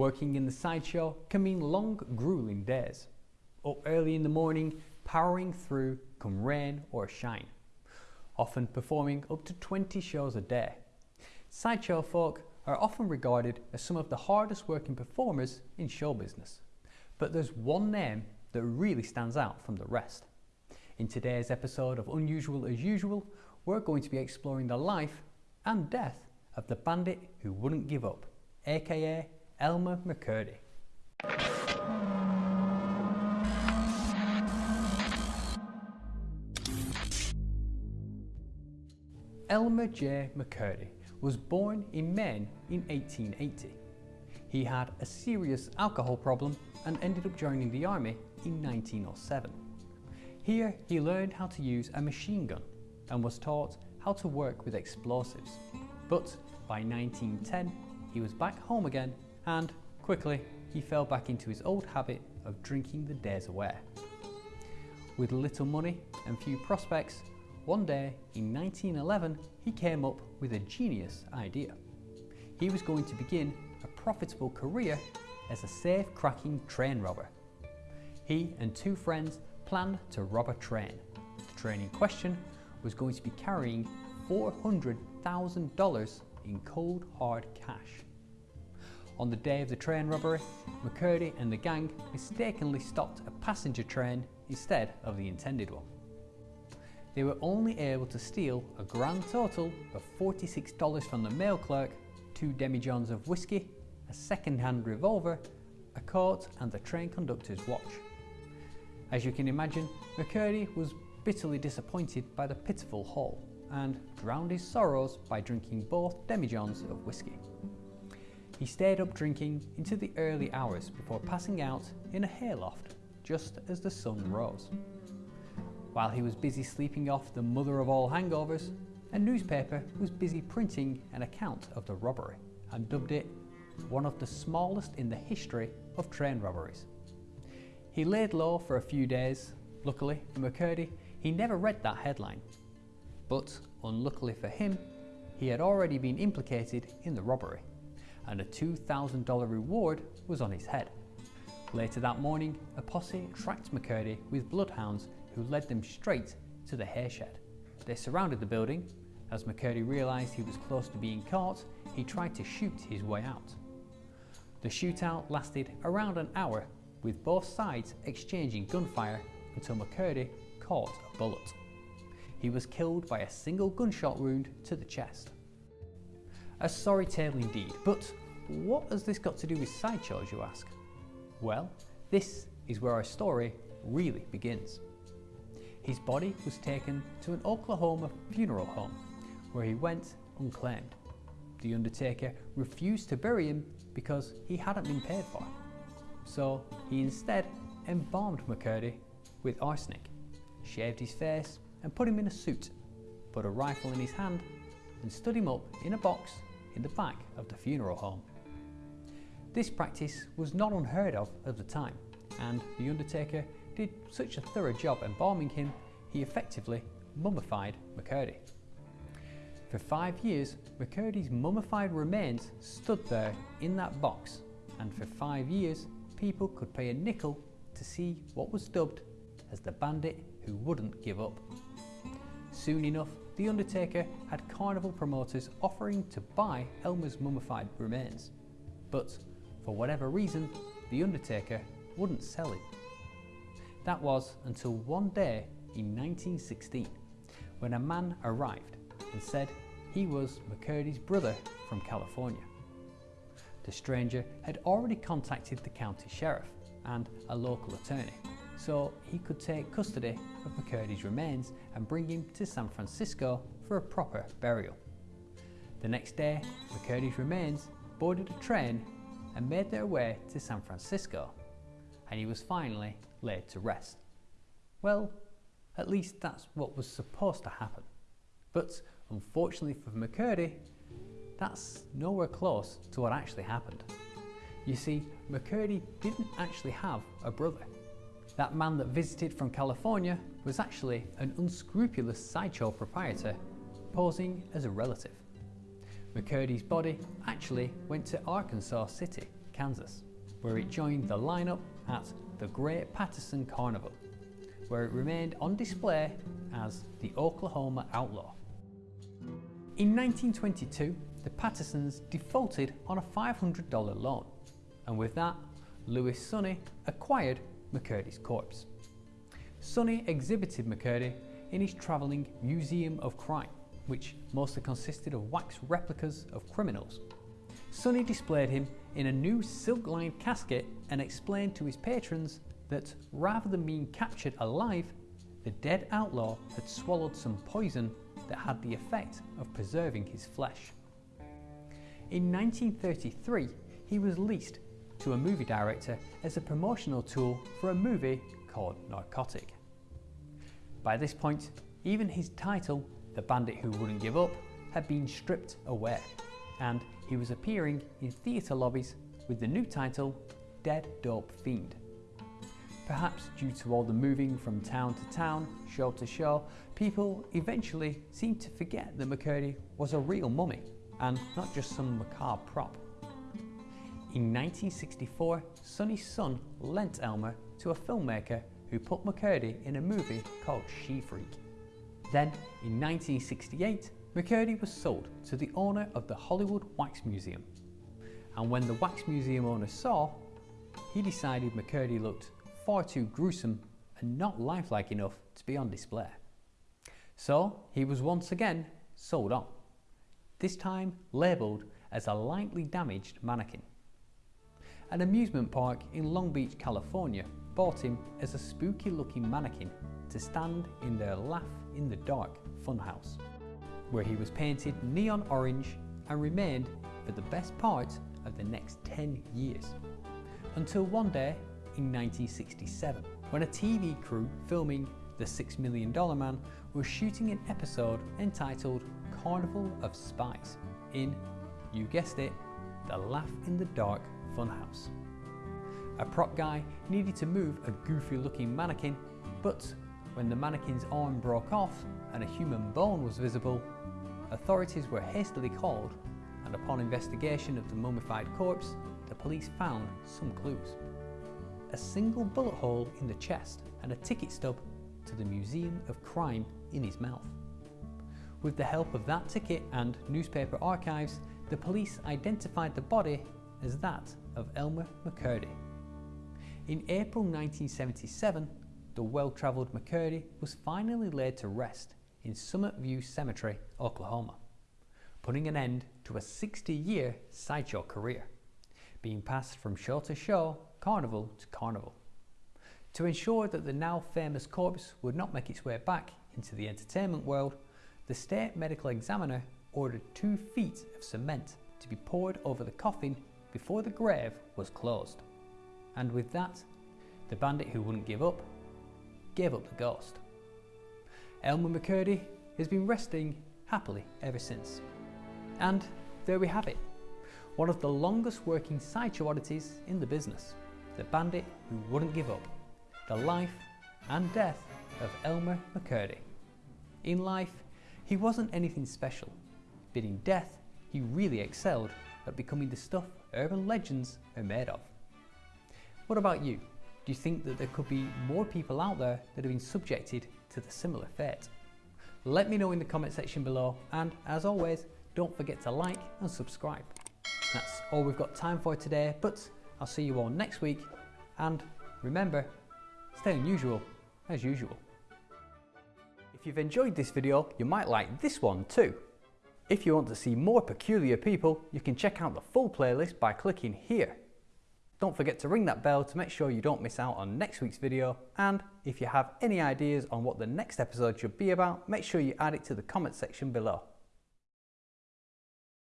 Working in the sideshow can mean long, grueling days. Up early in the morning, powering through come rain or shine. Often performing up to 20 shows a day. Sideshow folk are often regarded as some of the hardest working performers in show business. But there's one name that really stands out from the rest. In today's episode of Unusual as Usual, we're going to be exploring the life and death of the bandit who wouldn't give up, aka Elmer McCurdy. Elmer J. McCurdy was born in Maine in 1880. He had a serious alcohol problem and ended up joining the army in 1907. Here he learned how to use a machine gun and was taught how to work with explosives. But by 1910 he was back home again and quickly he fell back into his old habit of drinking the days away. With little money and few prospects, one day in 1911 he came up with a genius idea. He was going to begin a profitable career as a safe-cracking train robber. He and two friends planned to rob a train. The train in question was going to be carrying $400,000 in cold hard cash. On the day of the train robbery, McCurdy and the gang mistakenly stopped a passenger train instead of the intended one. They were only able to steal a grand total of $46 from the mail clerk, two demijohns of whiskey, a second-hand revolver, a coat and the train conductor's watch. As you can imagine, McCurdy was bitterly disappointed by the pitiful haul and drowned his sorrows by drinking both demijohns of whiskey. He stayed up drinking into the early hours before passing out in a hayloft just as the sun rose. While he was busy sleeping off the mother of all hangovers, a newspaper was busy printing an account of the robbery and dubbed it one of the smallest in the history of train robberies. He laid low for a few days. Luckily for McCurdy, he never read that headline. But unluckily for him, he had already been implicated in the robbery and a $2,000 reward was on his head. Later that morning, a posse tracked McCurdy with bloodhounds who led them straight to the hairshed. They surrounded the building. As McCurdy realised he was close to being caught, he tried to shoot his way out. The shootout lasted around an hour, with both sides exchanging gunfire until McCurdy caught a bullet. He was killed by a single gunshot wound to the chest. A sorry tale indeed, but what has this got to do with sideshows you ask? Well, this is where our story really begins. His body was taken to an Oklahoma funeral home where he went unclaimed. The undertaker refused to bury him because he hadn't been paid for. So he instead embalmed McCurdy with arsenic, shaved his face and put him in a suit, put a rifle in his hand and stood him up in a box in the back of the funeral home. This practice was not unheard of at the time, and the undertaker did such a thorough job embalming him, he effectively mummified McCurdy. For five years, McCurdy's mummified remains stood there in that box, and for five years, people could pay a nickel to see what was dubbed as the bandit who wouldn't give up. Soon enough, The Undertaker had carnival promoters offering to buy Elmer's mummified remains. But for whatever reason, The Undertaker wouldn't sell it. That was until one day in 1916 when a man arrived and said he was McCurdy's brother from California. The stranger had already contacted the county sheriff and a local attorney so he could take custody of McCurdy's remains and bring him to San Francisco for a proper burial. The next day, McCurdy's remains boarded a train and made their way to San Francisco, and he was finally laid to rest. Well, at least that's what was supposed to happen. But unfortunately for McCurdy, that's nowhere close to what actually happened. You see, McCurdy didn't actually have a brother. That man that visited from California was actually an unscrupulous sideshow proprietor posing as a relative. McCurdy's body actually went to Arkansas City, Kansas, where it joined the lineup at the Great Patterson Carnival, where it remained on display as the Oklahoma Outlaw. In 1922, the Pattersons defaulted on a $500 loan, and with that, Louis Sonney acquired McCurdy's corpse. Sonney exhibited McCurdy in his travelling Museum of Crime, which mostly consisted of wax replicas of criminals. Sonney displayed him in a new silk-lined casket and explained to his patrons that rather than being captured alive, the dead outlaw had swallowed some poison that had the effect of preserving his flesh. In 1933, he was leased to a movie director as a promotional tool for a movie called Narcotic. By this point, even his title, The Bandit Who Wouldn't Give Up, had been stripped away, and he was appearing in theatre lobbies with the new title, Dead Dope Fiend. Perhaps due to all the moving from town to town, show to show, people eventually seemed to forget that McCurdy was a real mummy and not just some macabre prop. In 1964, Sonney's son lent Elmer to a filmmaker who put McCurdy in a movie called She Freak. Then, in 1968, McCurdy was sold to the owner of the Hollywood Wax Museum. And when the Wax Museum owner saw, he decided McCurdy looked far too gruesome and not lifelike enough to be on display. So he was once again sold on, this time labelled as a lightly damaged mannequin. An amusement park in Long Beach, California bought him as a spooky looking mannequin to stand in their Laugh in the Dark funhouse, where he was painted neon orange and remained for the best part of the next 10 years. Until one day in 1967, when a TV crew filming The Six Million Dollar Man was shooting an episode entitled Carnival of Spies in, you guessed it, the Laugh in the Dark funhouse. A prop guy needed to move a goofy looking mannequin, but when the mannequin's arm broke off and a human bone was visible, authorities were hastily called and upon investigation of the mummified corpse, the police found some clues. A single bullet hole in the chest and a ticket stub to the Museum of Crime in his mouth. With the help of that ticket and newspaper archives, the police identified the body as that of Elmer McCurdy. In April 1977, the well-travelled McCurdy was finally laid to rest in Summit View Cemetery, Oklahoma, putting an end to a 60-year sideshow career, being passed from show to show, carnival to carnival. To ensure that the now famous corpse would not make its way back into the entertainment world, the state medical examiner ordered two feet of cement to be poured over the coffin before the grave was closed. And with that, the bandit who wouldn't give up, gave up the ghost. Elmer McCurdy has been resting happily ever since. And there we have it, one of the longest working sideshow oddities in the business, the bandit who wouldn't give up, the life and death of Elmer McCurdy. In life, he wasn't anything special, but in death, he really excelled at becoming the stuff urban legends are made of. What about you? Do you think that there could be more people out there that have been subjected to the similar fate? Let me know in the comment section below and as always, don't forget to like and subscribe. That's all we've got time for today, but I'll see you all next week and remember, stay unusual as usual. If you've enjoyed this video, you might like this one too. If you want to see more peculiar people, you can check out the full playlist by clicking here. Don't forget to ring that bell to make sure you don't miss out on next week's video and if you have any ideas on what the next episode should be about, make sure you add it to the comment section below.